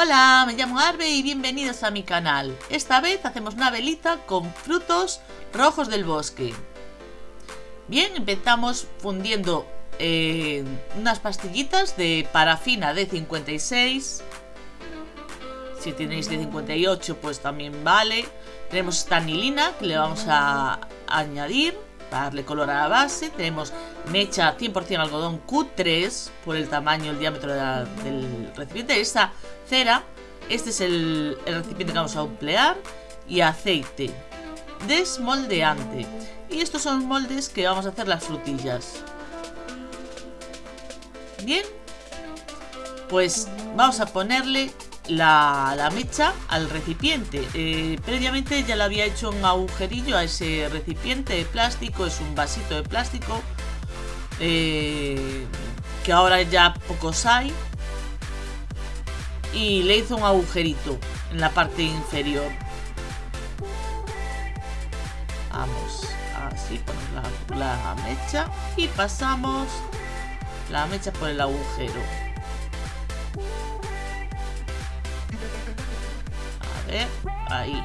Hola, me llamo Arbe y bienvenidos a mi canal. Esta vez hacemos una velita con frutos rojos del bosque. Bien, empezamos fundiendo eh, unas pastillitas de parafina de 56. Si tenéis de 58 pues también vale. Tenemos esta anilina que le vamos a añadir para darle color a la base. Tenemos mecha 100% algodón Q3 por el tamaño, el diámetro del recipiente. Esta cera, este es el, el recipiente que vamos a emplear. Y aceite desmoldeante. Y estos son moldes que vamos a hacer las frutillas. Bien. Pues vamos a ponerle la, mecha al recipiente. Eh, previamente ya le había hecho un agujerillo a ese recipiente de plástico. Es un vasito de plástico. Eh, que ahora ya pocos hay. Y le hizo un agujerito en la parte inferior. Vamos, así ponemos la mecha y pasamos la mecha por el agujero. Ahí.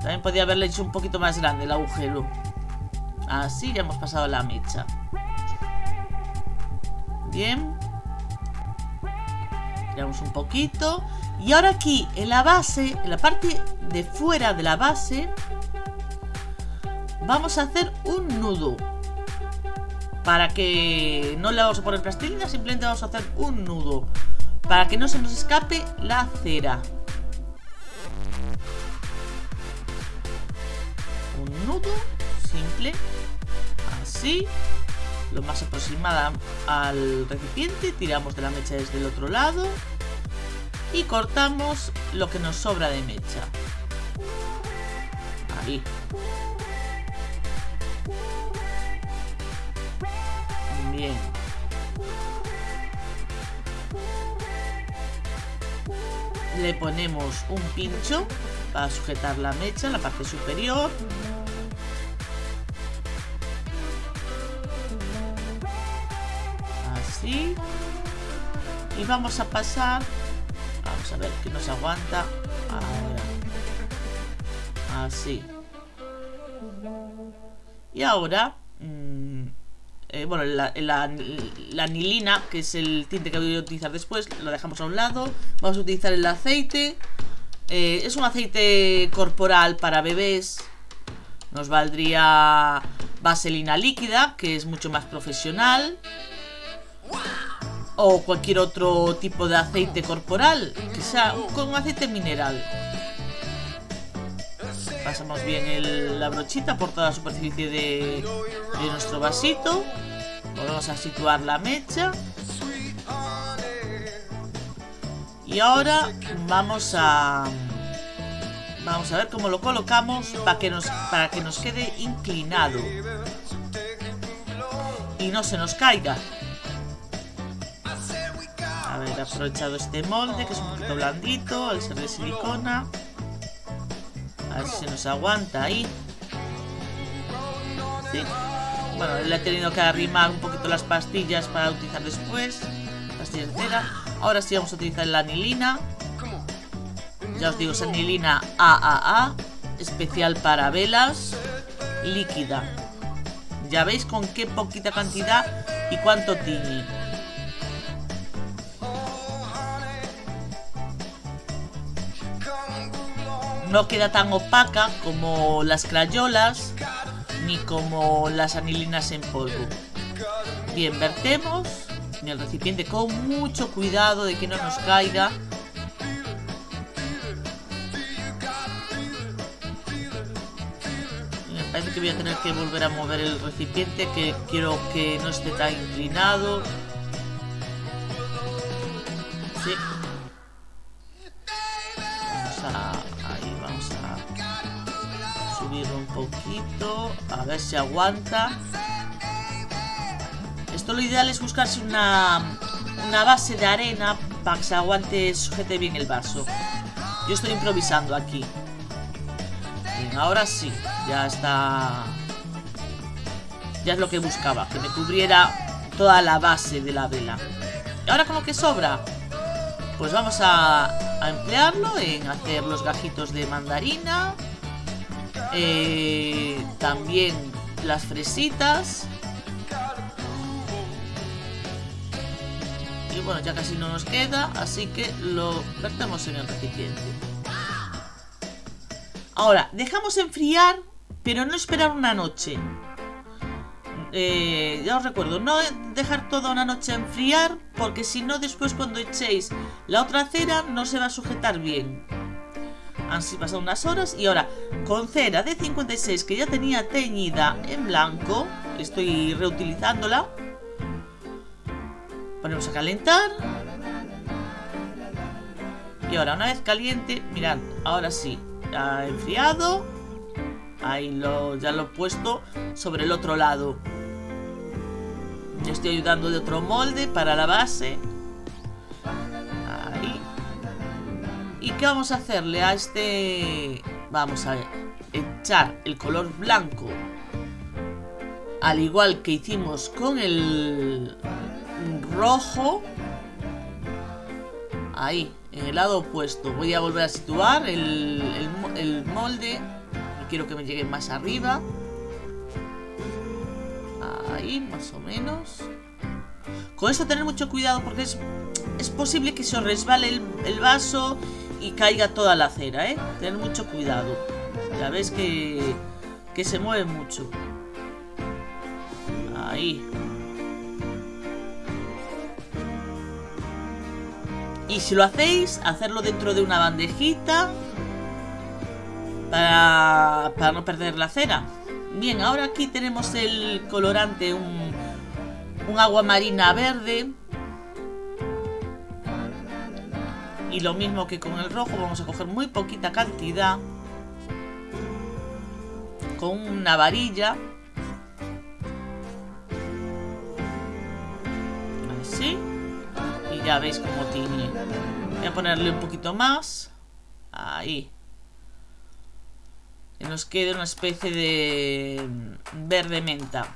También podría haberle hecho un poquito más grande el agujero. Así ya hemos pasado la mecha. Bien. Tiramos un poquito. Y ahora aquí, en la base, en la parte de fuera de la base, vamos a hacer un nudo. Para que no le vamos a poner plastilina, simplemente vamos a hacer un nudo. Para que no se nos escape la cera. nudo simple, así, lo más aproximada al recipiente, tiramos de la mecha desde el otro lado y cortamos lo que nos sobra de mecha. Ahí. Bien. Le ponemos un pincho para sujetar la mecha en la parte superior Y vamos a pasar... Vamos a ver que nos aguanta. Así. Y ahora... Mm, eh, bueno, la, anilina, que es el tinte que voy a utilizar después, lo dejamos a un lado. Vamos a utilizar el aceite. Eh, es un aceite corporal para bebés. Nos valdría vaselina líquida, que es mucho más profesional o cualquier otro tipo de aceite corporal, que sea con aceite mineral. Pasamos bien la brochita por toda la superficie de, nuestro vasito. Volvemos a situar la mecha. Y ahora vamos a vamos a ver cómo lo colocamos para que nos para que nos quede inclinado y no se nos caiga haber aprovechado este molde que es un poquito blandito al ser de silicona a ver si nos aguanta ahí. Bueno, le he tenido que arrimar un poquito las pastillas para utilizar después. Pastillas de cera ahora sí vamos a utilizar la anilina. Ya os digo, es anilina AAA especial para velas líquida. Ya veis con qué poquita cantidad y cuánto tiene no queda tan opaca como las crayolas ni como las anilinas en polvo. Bien, vertemos en el recipiente con mucho cuidado de que no nos caiga. Me parece que voy a tener que volver a mover el recipiente que quiero que no esté tan inclinado. Poquito. A ver si aguanta. Esto lo ideal es buscarse una, una base de arena para que se aguante, sujete bien el vaso. Yo estoy improvisando aquí. Bien, ahora sí. Ya está... Ya es lo que buscaba. Que me cubriera toda la base de la vela. Y ahora con lo que sobra. Pues vamos a, emplearlo en hacer los gajitos de mandarina. Eh, también las fresitas. Y bueno, ya casi no nos queda, así que lo vertemos en el recipiente. Ahora, dejamos enfriar, pero no esperar una noche. Eh, ya os recuerdo, no dejar toda una noche enfriar, porque si no después cuando echéis la otra cera no se va a sujetar bien. Han pasado unas horas y ahora con cera de 56 que ya tenía teñida en blanco, estoy reutilizándola. Ponemos a calentar. Y ahora una vez caliente, mirad, ahora sí, ha enfriado. Ahí lo, ya lo he puesto sobre el otro lado. Le estoy ayudando de otro molde para la base. ¿Y qué vamos a hacerle a este? Vamos a echar el color blanco. Al igual que hicimos con el rojo. Ahí, en el lado opuesto. Voy a volver a situar el, el molde. Quiero que me llegue más arriba ahí, más o menos. Con esto tener mucho cuidado porque es, es posible que se os resbale el, vaso y caiga toda la cera, ¿eh? Tener mucho cuidado. Ya ves que, que se mueve mucho. Ahí. Y si lo hacéis, hacerlo dentro de una bandejita para, para no perder la cera. Bien, ahora aquí tenemos el colorante, un, agua marina verde. Y lo mismo que con el rojo, vamos a coger muy poquita cantidad. Con una varilla. Así. Y ya veis cómo tiene. Voy a ponerle un poquito más. Ahí que nos quede una especie de verde menta.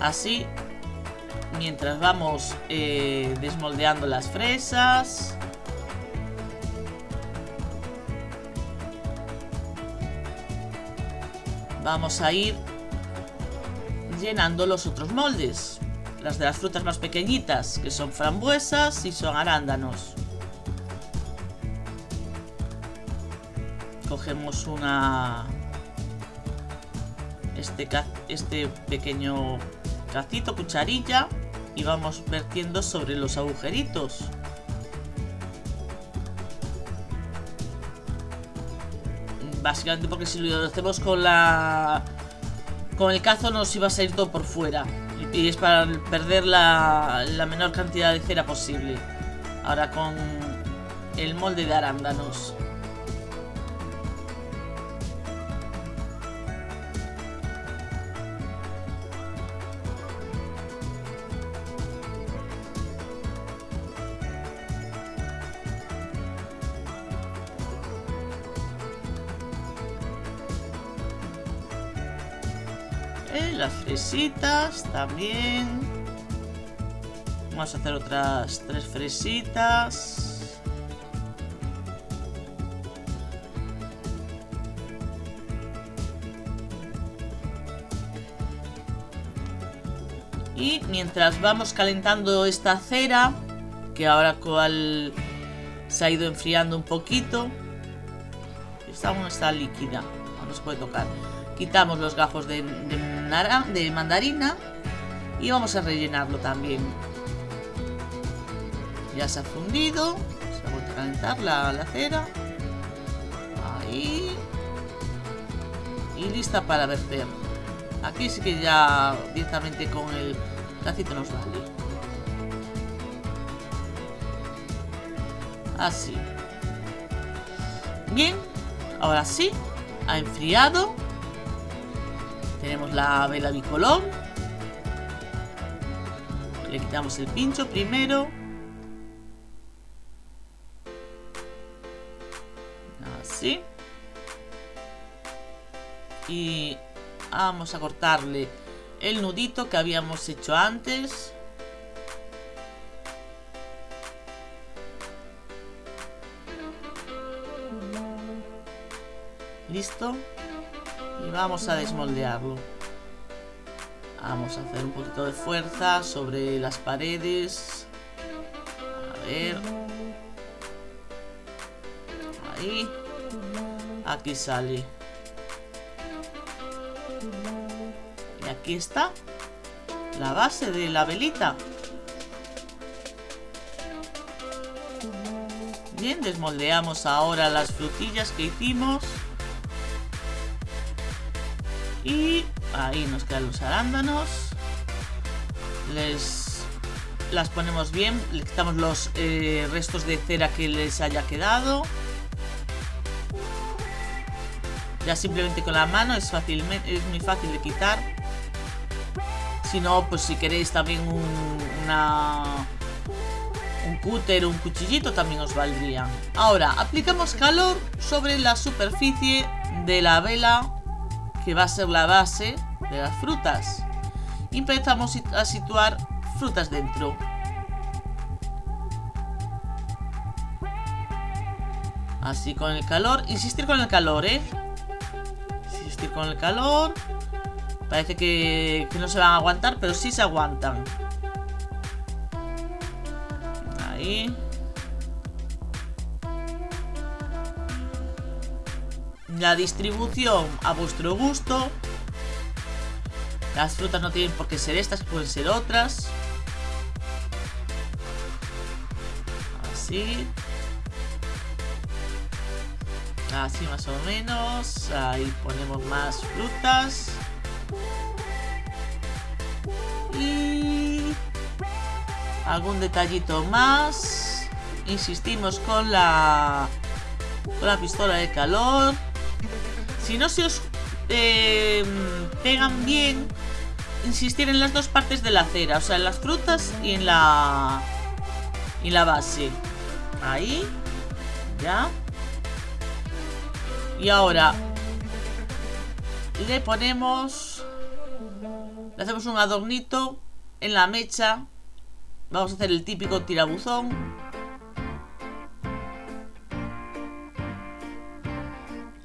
Así, mientras vamos eh, desmoldeando las fresas. Vamos a ir llenando los otros moldes. Las de las frutas más pequeñitas, que son frambuesas y son arándanos. cogemos una este, este pequeño cacito, cucharilla y vamos vertiendo sobre los agujeritos. Básicamente porque si lo hacemos con la con el cazo nos iba a salir todo por fuera y es para perder la, la menor cantidad de cera posible. Ahora con el molde de arándanos. Las fresitas también. Vamos a hacer otras tres fresitas. Y mientras vamos calentando esta cera, que ahora cual se ha ido enfriando un poquito, esta aún está líquida, no se puede tocar. Quitamos los gajos de, de, mandarina y vamos a rellenarlo también. Ya se ha fundido, se ha vuelto a calentar la, la cera. Ahí. Y lista para verter. Aquí sí que ya directamente con el cacito nos vale. Así. Bien, ahora sí, ha enfriado. Tenemos la vela bicolor. Le quitamos el pincho primero. Así. Y vamos a cortarle el nudito que habíamos hecho antes. Listo. Y vamos a desmoldearlo. Vamos a hacer un poquito de fuerza sobre las paredes. A ver. Ahí. Aquí sale. Y aquí está. La base de la velita. Bien, desmoldeamos ahora las frutillas que hicimos. Y ahí nos quedan los arándanos. Les las ponemos bien, le quitamos los eh, restos de cera que les haya quedado. Ya simplemente con la mano es, fácilmente, es muy fácil de quitar. Si no, pues si queréis también un, una, un cúter o un cuchillito también os valdría. Ahora, aplicamos calor sobre la superficie de la vela que va a ser la base de las frutas. Empezamos a situar frutas dentro. Así con el calor. Insistir con el calor, ¿eh? Insistir con el calor. Parece que, que no se van a aguantar, pero sí se aguantan. Ahí. La distribución a vuestro gusto. Las frutas no tienen por qué ser estas, pueden ser otras. Así. Así más o menos. Ahí ponemos más frutas. Y... Algún detallito más. Insistimos con la... Con la pistola de calor. Si no se os eh, pegan bien, insistir en las dos partes de la cera. O sea, en las frutas y en la... Y la base. Ahí. Ya. Y ahora le ponemos... Le hacemos un adornito en la mecha. Vamos a hacer el típico tirabuzón.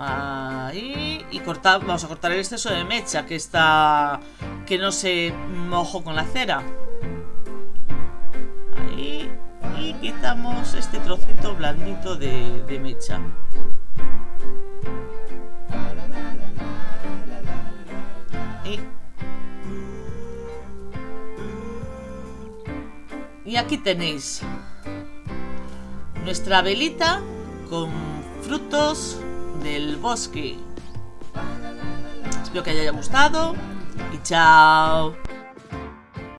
Ahí. Y cortar, vamos a cortar el exceso de mecha que está... Que no se mojo con la cera. Ahí. Y quitamos este trocito blandito de, de mecha. Y aquí tenéis nuestra velita con frutos del bosque. Espero que haya gustado y chao.